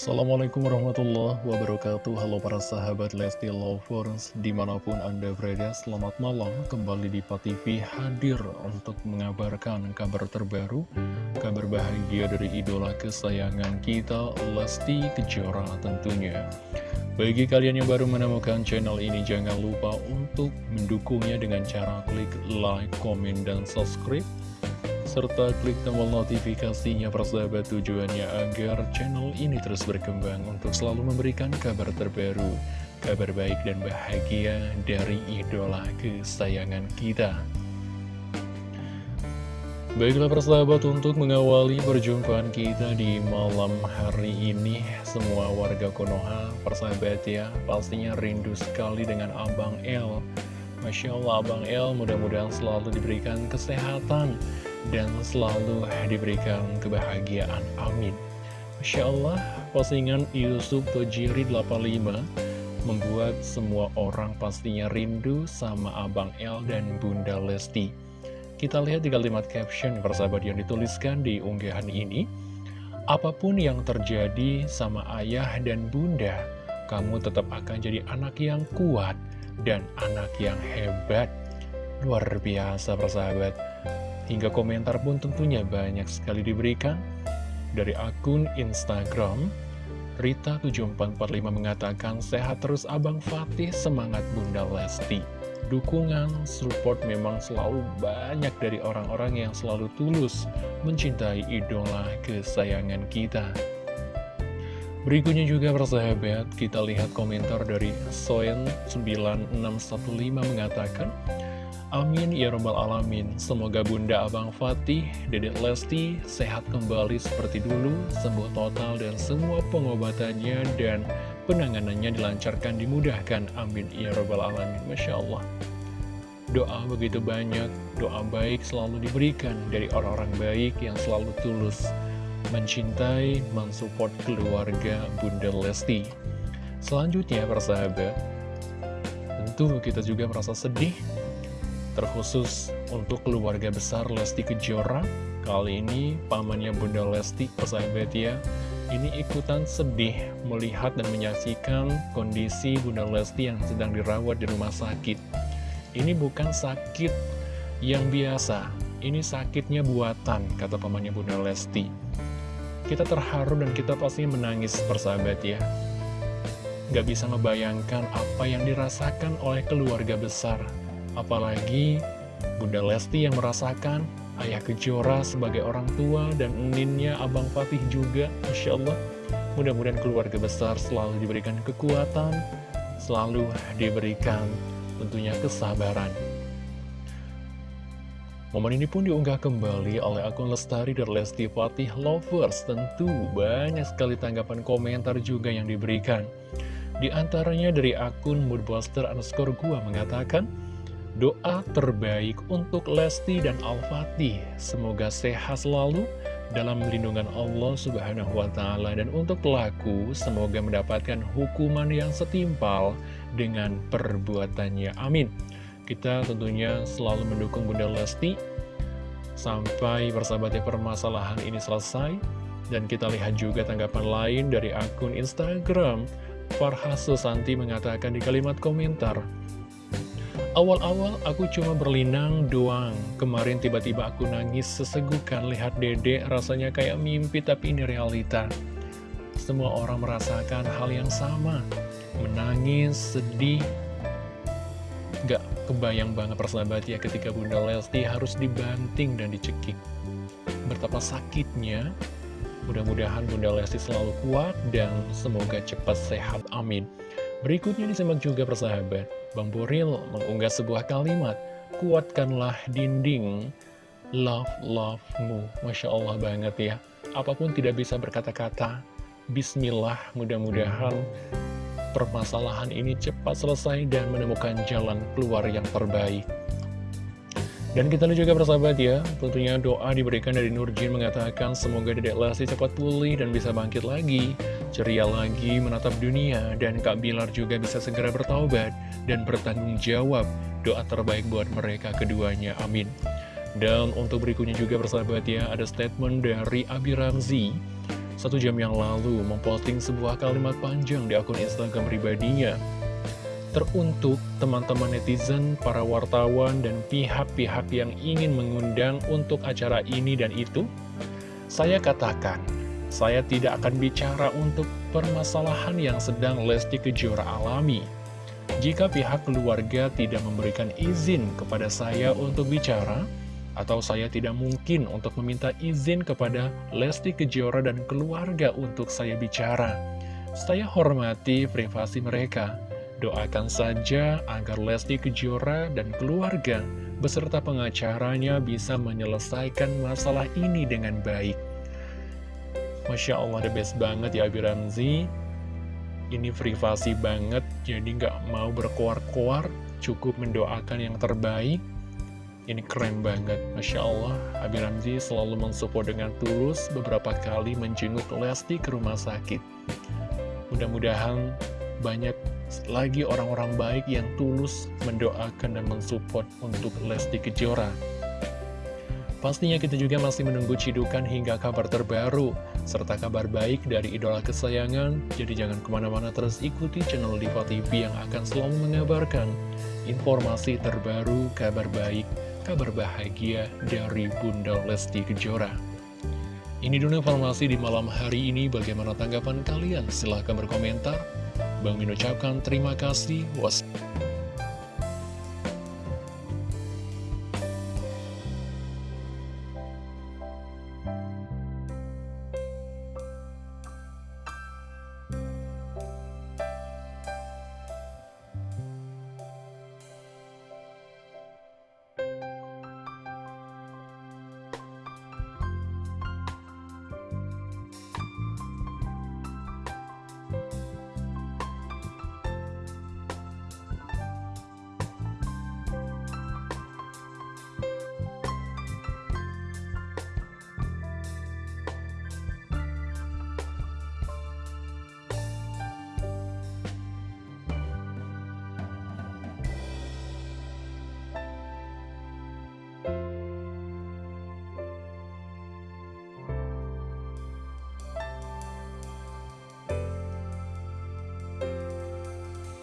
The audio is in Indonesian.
Assalamualaikum warahmatullahi wabarakatuh. Halo para sahabat Lesti Lovers Di mana pun anda berada Selamat malam. Kembali di TV hadir Untuk mengabarkan kabar terbaru Kabar bahagia dari idola kesayangan kita Lesti Kejora tentunya. Bagi kalian yang baru menemukan channel ini Jangan lupa untuk mendukungnya Dengan cara klik like, komen, dan subscribe serta klik tombol notifikasinya persahabat tujuannya agar channel ini terus berkembang untuk selalu memberikan kabar terbaru, kabar baik dan bahagia dari idola kesayangan kita. Baiklah persahabat untuk mengawali perjumpaan kita di malam hari ini Semua warga Konoha persahabat ya pastinya rindu sekali dengan Abang El Masya Allah Abang El mudah-mudahan selalu diberikan kesehatan dan selalu diberikan kebahagiaan. Amin. Masya Allah, postingan Yusuf Tojiri 85 membuat semua orang pastinya rindu sama Abang El dan Bunda Lesti. Kita lihat di kalimat caption persahabat yang dituliskan di unggahan ini. Apa pun yang terjadi sama ayah dan bunda, kamu tetap akan jadi anak yang kuat dan anak yang hebat. Luar biasa persahabat. Hingga komentar pun tentunya banyak sekali diberikan. Dari akun Instagram Rita7445 mengatakan sehat terus Abang Fatih. Semangat Bunda Lesti. Dukungan, support memang selalu banyak dari orang-orang yang selalu tulus mencintai idola kesayangan kita. Berikutnya juga persahabat, kita lihat komentar dari Soen9615 mengatakan, Amin ya robbal alamin. Semoga Bunda Abang Fatih, Dedek Lesti sehat kembali seperti dulu Sembuh total dan semua pengobatannya dan penanganannya dilancarkan dimudahkan. Amin ya robbal alamin. Masya Allah. Doa begitu banyak, doa baik selalu diberikan dari orang-orang baik yang selalu tulus Mencintai, mensupport keluarga Bunda Lesti. Selanjutnya persahabat Tentu kita juga merasa sedih terkhusus untuk keluarga besar Lesti Kejora. Kali ini pamannya Bunda Lesti, persahabat ya, ini ikutan sedih melihat dan menyaksikan kondisi Bunda Lesti yang sedang dirawat di rumah sakit. Ini bukan sakit yang biasa, ini sakitnya buatan, kata pamannya Bunda Lesti. Kita terharu dan kita pasti menangis, persahabat ya. Gak bisa membayangkan apa yang dirasakan oleh keluarga besar Apalagi Bunda Lesti yang merasakan Ayah Kejora sebagai orang tua dan eninnya Abang Fatih juga Masya Allah. Mudah-mudahan keluarga besar selalu diberikan kekuatan Selalu diberikan tentunya kesabaran. Momen ini pun diunggah kembali oleh akun Lestari dan Lesti Fatih Lovers. Tentu banyak sekali tanggapan komentar juga yang diberikan. Di antaranya dari akun Moodbuster underscore gua mengatakan Doa terbaik untuk Lesti dan Al-Fatih. Semoga sehat selalu dalam lindungan Allah Subhanahu wa Ta'ala, dan untuk pelaku, semoga mendapatkan hukuman yang setimpal dengan perbuatannya. Amin. Kita tentunya selalu mendukung Bunda Lesti sampai persahabatnya permasalahan ini selesai. Dan kita lihat juga tanggapan lain dari akun Instagram. Farha Susanti mengatakan di kalimat komentar, Awal-awal aku cuma berlinang doang. Kemarin tiba-tiba aku nangis sesegukan Lihat dede rasanya kayak mimpi tapi ini realita. Semua orang merasakan hal yang sama. Menangis, sedih. Gak kebayang banget persahabat ya ketika Bunda Lesti harus dibanting dan dicekik. Betapa sakitnya Mudah-mudahan Bunda Lesti selalu kuat dan semoga cepat sehat, amin. Berikutnya disimak juga persahabat, Bang Boril mengunggah sebuah kalimat, kuatkanlah dinding love love-mu. Masya Allah banget ya. Apa pun tidak bisa berkata-kata, Bismillah mudah-mudahan permasalahan ini cepat selesai dan menemukan jalan keluar yang terbaik. Dan kita lihat juga persahabat ya, tentunya doa diberikan dari Nurjin mengatakan semoga Dedek Lesti cepat pulih dan bisa bangkit lagi, ceria lagi menatap dunia, dan Kak Bilar juga bisa segera bertaubat dan bertanggung jawab. Doa terbaik buat mereka keduanya, amin. Dan untuk berikutnya juga persahabat ya, ada statement dari Abi Ramzi. satu jam yang lalu memposting sebuah kalimat panjang di akun Instagram pribadinya. Teruntuk teman-teman netizen, para wartawan, dan pihak-pihak yang ingin mengundang untuk acara ini dan itu, saya katakan, saya tidak akan bicara untuk permasalahan yang sedang Lesti Kejora alami. Jika pihak keluarga tidak memberikan izin kepada saya untuk bicara, atau saya tidak mungkin untuk meminta izin kepada Lesti Kejora dan keluarga untuk saya bicara. Saya hormati privasi mereka. Doakan saja agar Lesti Kejora dan keluarga beserta pengacaranya bisa menyelesaikan masalah ini dengan baik. Masya Allah, the best banget ya Abi Ramzi. Ini privasi banget, jadi nggak mau berkoar-koar, cukup mendoakan yang terbaik. Ini keren banget, Masya Allah. Abi Ramzi selalu mensupport dengan tulus beberapa kali menjenguk Lesti ke rumah sakit. Mudah-mudahan banyak lagi orang-orang baik yang tulus mendoakan dan mensupport untuk Lesti Kejora. Pastinya kita juga masih menunggu cidukan hingga kabar terbaru, serta kabar baik dari idola kesayangan, jadi jangan ke mana-mana terus ikuti channel Diva TV yang akan selalu mengabarkan informasi terbaru, kabar baik, kabar bahagia dari Bunda Lesti Kejora. Ini dulu informasi di malam hari ini, bagaimana tanggapan kalian? Silahkan berkomentar. Bang Min ucapkan terima kasih. Wassalamualaikum.